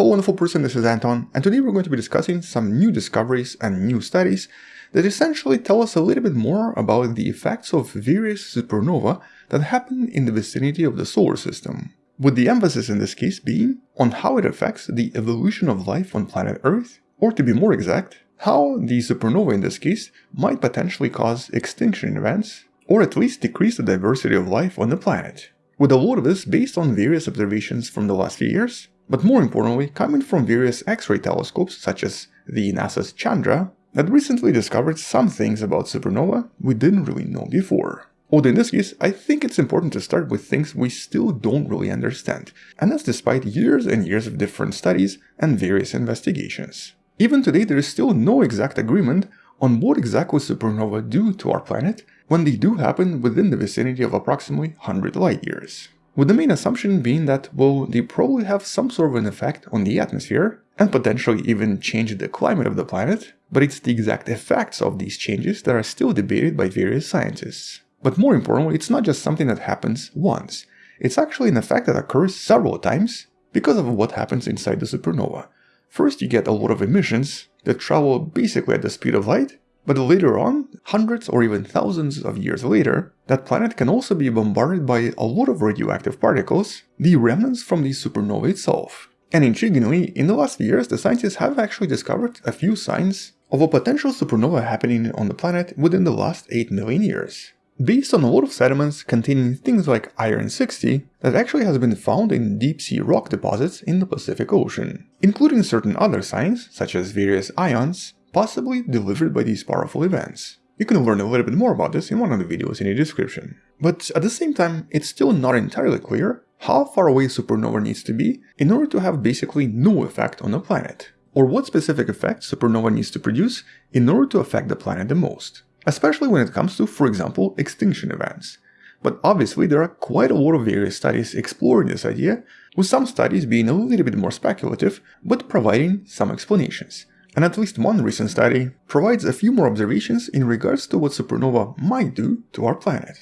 Hello wonderful person, this is Anton, and today we're going to be discussing some new discoveries and new studies that essentially tell us a little bit more about the effects of various supernova that happen in the vicinity of the solar system, with the emphasis in this case being on how it affects the evolution of life on planet Earth, or to be more exact, how the supernova in this case might potentially cause extinction events, or at least decrease the diversity of life on the planet. With a lot of this based on various observations from the last few years, but more importantly coming from various X-ray telescopes such as the NASA's Chandra that recently discovered some things about supernova we didn't really know before. Although in this case, I think it's important to start with things we still don't really understand, and that's despite years and years of different studies and various investigations. Even today there is still no exact agreement on what exactly supernova do to our planet when they do happen within the vicinity of approximately 100 light years with the main assumption being that, well, they probably have some sort of an effect on the atmosphere, and potentially even change the climate of the planet, but it's the exact effects of these changes that are still debated by various scientists. But more importantly, it's not just something that happens once, it's actually an effect that occurs several times because of what happens inside the supernova. First you get a lot of emissions that travel basically at the speed of light, but later on, hundreds or even thousands of years later, that planet can also be bombarded by a lot of radioactive particles, the remnants from the supernova itself. And intriguingly, in the last few years, the scientists have actually discovered a few signs of a potential supernova happening on the planet within the last 8 million years. Based on a lot of sediments containing things like iron-60 that actually has been found in deep-sea rock deposits in the Pacific Ocean, including certain other signs, such as various ions, possibly delivered by these powerful events. You can learn a little bit more about this in one of the videos in the description. But at the same time, it's still not entirely clear how far away supernova needs to be in order to have basically no effect on the planet, or what specific effect supernova needs to produce in order to affect the planet the most, especially when it comes to, for example, extinction events. But obviously there are quite a lot of various studies exploring this idea, with some studies being a little bit more speculative, but providing some explanations and at least one recent study provides a few more observations in regards to what supernova might do to our planet.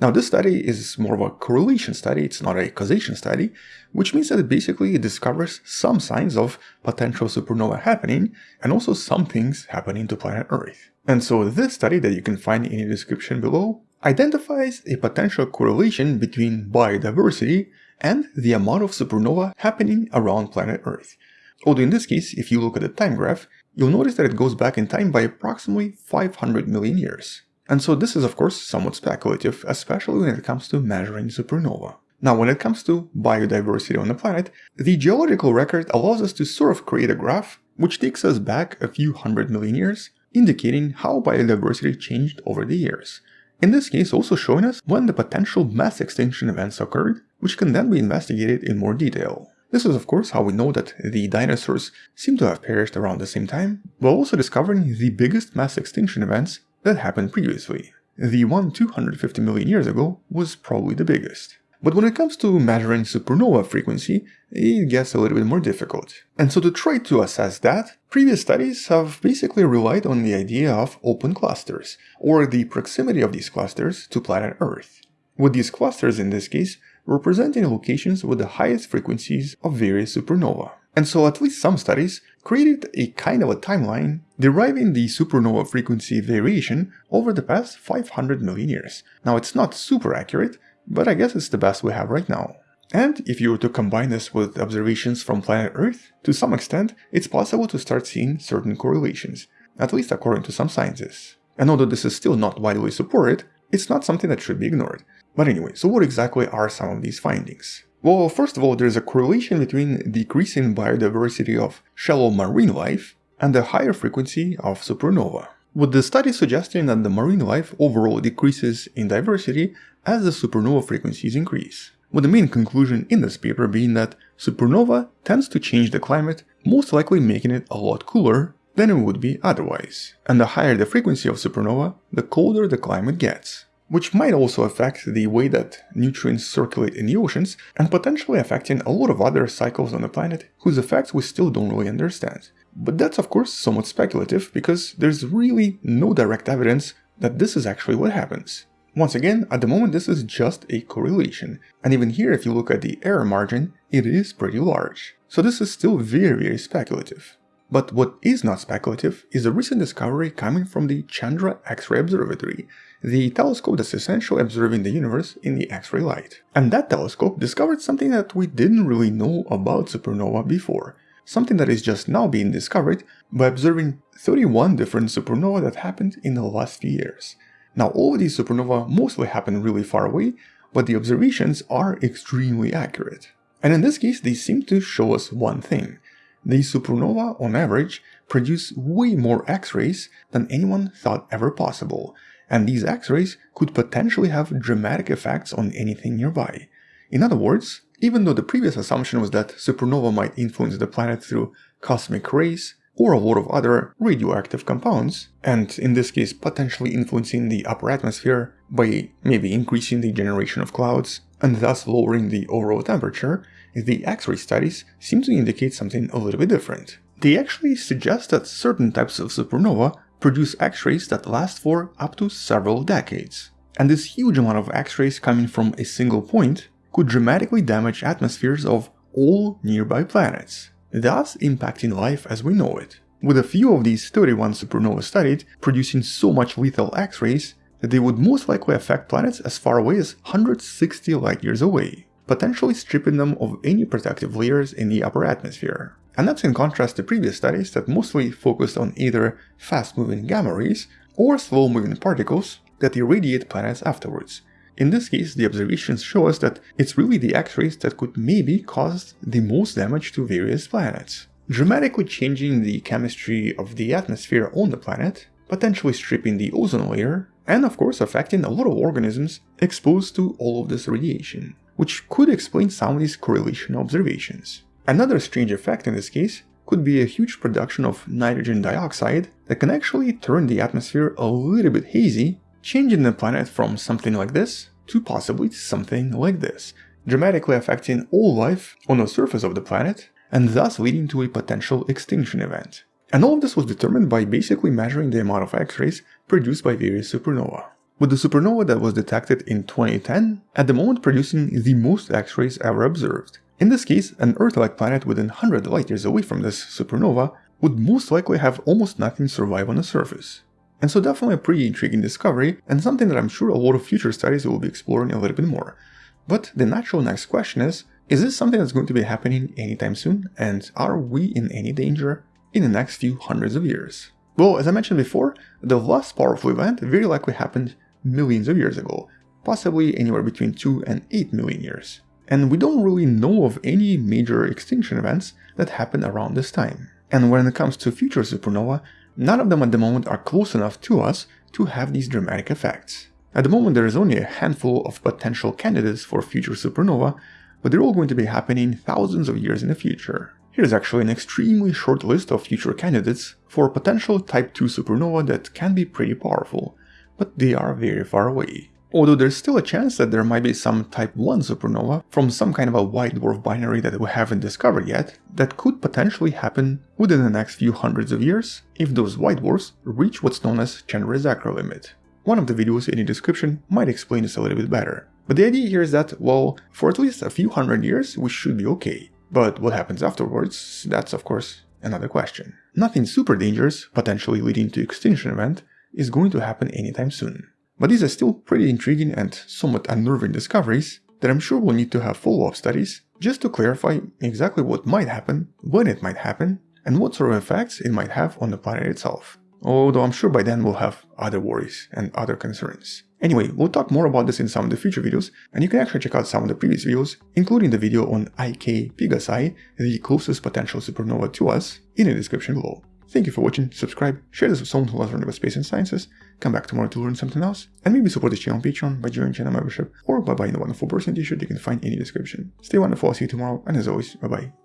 Now this study is more of a correlation study, it's not a causation study, which means that it basically discovers some signs of potential supernova happening and also some things happening to planet Earth. And so this study that you can find in the description below identifies a potential correlation between biodiversity and the amount of supernova happening around planet Earth. Although in this case, if you look at the time graph, you'll notice that it goes back in time by approximately 500 million years. And so this is of course somewhat speculative, especially when it comes to measuring supernova. Now when it comes to biodiversity on the planet, the geological record allows us to sort of create a graph which takes us back a few hundred million years, indicating how biodiversity changed over the years. In this case also showing us when the potential mass extinction events occurred, which can then be investigated in more detail. This is of course how we know that the dinosaurs seem to have perished around the same time, while also discovering the biggest mass extinction events that happened previously. The one 250 million years ago was probably the biggest. But when it comes to measuring supernova frequency, it gets a little bit more difficult. And so to try to assess that, previous studies have basically relied on the idea of open clusters, or the proximity of these clusters to planet Earth. With these clusters in this case, representing locations with the highest frequencies of various supernova. And so at least some studies created a kind of a timeline deriving the supernova frequency variation over the past 500 million years. Now it's not super accurate, but I guess it's the best we have right now. And if you were to combine this with observations from planet Earth, to some extent, it's possible to start seeing certain correlations, at least according to some scientists. And although this is still not widely supported, it's not something that should be ignored. But anyway, so what exactly are some of these findings? Well, first of all, there's a correlation between decreasing biodiversity of shallow marine life and the higher frequency of supernova. With the study suggesting that the marine life overall decreases in diversity as the supernova frequencies increase. With the main conclusion in this paper being that supernova tends to change the climate, most likely making it a lot cooler than it would be otherwise. And the higher the frequency of supernova, the colder the climate gets which might also affect the way that nutrients circulate in the oceans and potentially affecting a lot of other cycles on the planet whose effects we still don't really understand. But that's of course somewhat speculative because there's really no direct evidence that this is actually what happens. Once again, at the moment this is just a correlation, and even here if you look at the error margin, it is pretty large. So this is still very very speculative. But what is not speculative is a recent discovery coming from the Chandra X-ray Observatory, the telescope that's essentially observing the universe in the X-ray light. And that telescope discovered something that we didn't really know about supernova before, something that is just now being discovered by observing 31 different supernovae that happened in the last few years. Now all of these supernovae mostly happen really far away, but the observations are extremely accurate. And in this case, they seem to show us one thing. These supernova, on average, produce way more X-rays than anyone thought ever possible, and these X-rays could potentially have dramatic effects on anything nearby. In other words, even though the previous assumption was that supernova might influence the planet through cosmic rays, or a lot of other radioactive compounds, and in this case potentially influencing the upper atmosphere by maybe increasing the generation of clouds and thus lowering the overall temperature, the X-ray studies seem to indicate something a little bit different. They actually suggest that certain types of supernova produce X-rays that last for up to several decades. And this huge amount of X-rays coming from a single point could dramatically damage atmospheres of all nearby planets thus impacting life as we know it. With a few of these 31 supernovae studied, producing so much lethal X-rays that they would most likely affect planets as far away as 160 light-years away, potentially stripping them of any protective layers in the upper atmosphere. And that's in contrast to previous studies that mostly focused on either fast-moving gamma rays or slow-moving particles that irradiate planets afterwards, in this case, the observations show us that it's really the X-rays that could maybe cause the most damage to various planets, dramatically changing the chemistry of the atmosphere on the planet, potentially stripping the ozone layer, and of course affecting a lot of organisms exposed to all of this radiation, which could explain some of these correlation observations. Another strange effect in this case could be a huge production of nitrogen dioxide that can actually turn the atmosphere a little bit hazy changing the planet from something like this to possibly something like this, dramatically affecting all life on the surface of the planet and thus leading to a potential extinction event. And all of this was determined by basically measuring the amount of X-rays produced by various supernova. With the supernova that was detected in 2010, at the moment producing the most X-rays ever observed. In this case, an Earth-like planet within 100 light-years away from this supernova would most likely have almost nothing survive on the surface. And so definitely a pretty intriguing discovery, and something that I'm sure a lot of future studies will be exploring a little bit more. But the natural next question is, is this something that's going to be happening anytime soon, and are we in any danger in the next few hundreds of years? Well, as I mentioned before, the last powerful event very likely happened millions of years ago, possibly anywhere between 2 and 8 million years. And we don't really know of any major extinction events that happened around this time. And when it comes to future supernova, None of them at the moment are close enough to us to have these dramatic effects. At the moment there is only a handful of potential candidates for future supernova, but they're all going to be happening thousands of years in the future. Here's actually an extremely short list of future candidates for potential Type 2 supernova that can be pretty powerful, but they are very far away although there's still a chance that there might be some type 1 supernova from some kind of a white dwarf binary that we haven't discovered yet that could potentially happen within the next few hundreds of years if those white dwarfs reach what's known as Chandrasekhar limit. One of the videos in the description might explain this a little bit better. But the idea here is that, well, for at least a few hundred years we should be okay. But what happens afterwards, that's of course another question. Nothing super dangerous, potentially leading to extinction event, is going to happen anytime soon. But these are still pretty intriguing and somewhat unnerving discoveries that I'm sure we'll need to have follow-up studies just to clarify exactly what might happen, when it might happen, and what sort of effects it might have on the planet itself. Although I'm sure by then we'll have other worries and other concerns. Anyway, we'll talk more about this in some of the future videos, and you can actually check out some of the previous videos, including the video on IK Pegasi, the closest potential supernova to us, in the description below. Thank you for watching, subscribe, share this with someone who loves learning about space and sciences, come back tomorrow to learn something else, and maybe support the channel on Patreon by joining channel membership or by buying the wonderful person t-shirt you can find in the description. Stay wonderful, I'll see you tomorrow, and as always, bye bye.